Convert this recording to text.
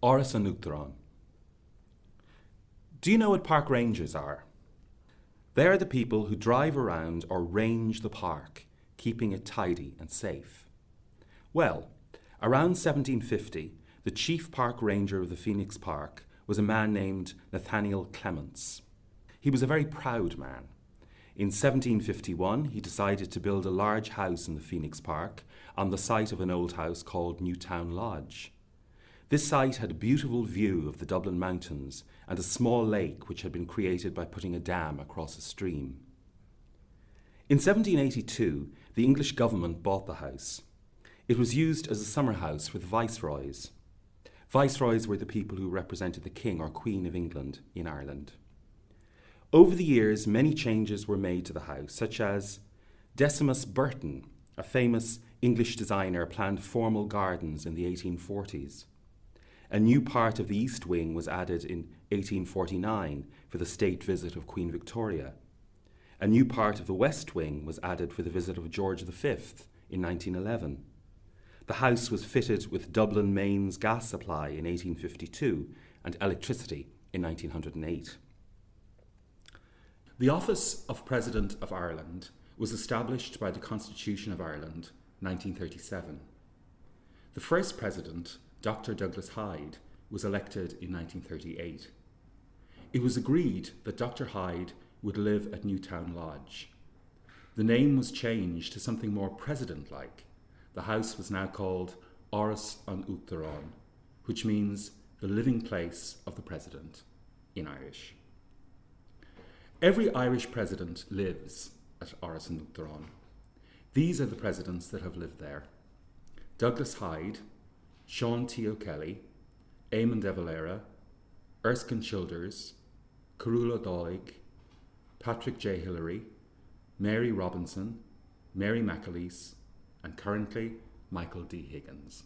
Áras an Uachtaráin. Do you know what park rangers are? They are the people who drive around or range the park, keeping it tidy and safe. Well, around 1750, the chief park ranger of the Phoenix Park was a man named Nathaniel Clements. He was a very proud man. In 1751, he decided to build a large house in the Phoenix Park on the site of an old house called Newtown Lodge. This site had a beautiful view of the Dublin Mountains and a small lake which had been created by putting a dam across a stream. In 1782, the English government bought the house. It was used as a summer house for the viceroys. Viceroys were the people who represented the King or Queen of England in Ireland. Over the years, many changes were made to the house, such as Decimus Burton, a famous English designer, planned formal gardens in the 1840s. A new part of the East Wing was added in 1849 for the state visit of Queen Victoria. A new part of the West Wing was added for the visit of George V in 1911. The house was fitted with Dublin Mains gas supply in 1852 and electricity in 1908. The office of President of Ireland was established by the Constitution of Ireland 1937. The first president Dr. Douglas Hyde was elected in 1938. It was agreed that Dr. Hyde would live at Newtown Lodge. The name was changed to something more president like. The house was now called Áras an Uachtaráin, which means the living place of the president in Irish. Every Irish president lives at Áras an Uachtaráin. These are the presidents that have lived there Douglas Hyde, Sean T. O'Kelly, Eamon de Valera, Erskine Childers, Cearbhall Ó Dálaigh, Patrick J. Hillery, Mary Robinson, Mary McAleese, and currently Michael D. Higgins.